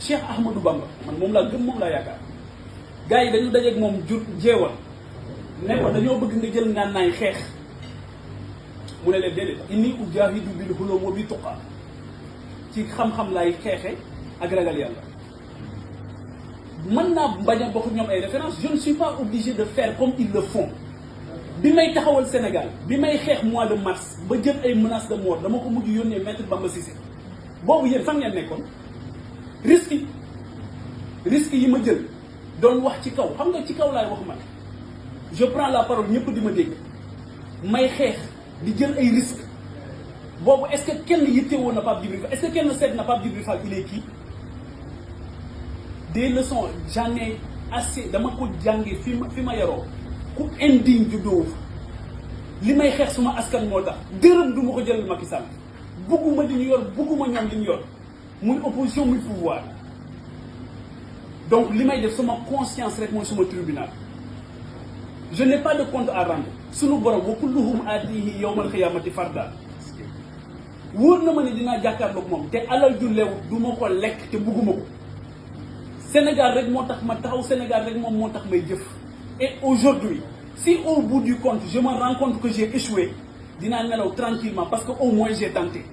Cheikh Ahmadou Bamba man moom laa gëm moom laa yaakaar. Gars yi dañu dajeeg moom jur jeewal. Ne ko dañoo bëgg nga jël ngànnaay xeex. Mu ne leen déedéet inni ujaahidu bil hulum wa bi tuqa ci xam-xam laay xeexe ak ragal yàlla. Mën bokk ay référence je ne suis pas obligé de faire comme ils le font. Bi may taxawal Sénégal bi may xeex mois de mars ba jël ay menaces de mort dama ko mujj yónnee maître Bamba Cissé. Boobu yéen fan ngeen nekkoon risque risque yi ma jël doon wax ci kaw xam nga ci kaw laay wax man. Je prends la parole ñëpp di ma dégg. May xeex di jël ay risques. Boobu est-ce que kenn na Pape Djibril Fall? Est-ce que kenn seet na Pape Djibril il est qui? Des leçons j'en ai assez dama ko jànge fi ma fi ma yaroo. Ku indigne juddoo li may xeex suma askan moo tax. Dërëm du ma ko jëlal Macky Sall. Bugguma di ñu yor bugguma ñoom li ñu yor muy opposition muy pouvoir. Donc li may def sama conscience rek mooy suma tribunal. Je n'ai pas de compte à rendre. Sunu borom wa kulluhum aatihi yawmal xiyaamati farda wóor na ma ne dinaa jàkkaarloog moom te alal ju leew du ma ko lekk te bugguma ko. Sénégal rek moo tax ma taxaw Sénégal rek moom moo tax may et aujourd'hui si au bout du compte je me rends compte que j'ai échoué dinaa nelaw tranquillement parce que au moins j'ai tenté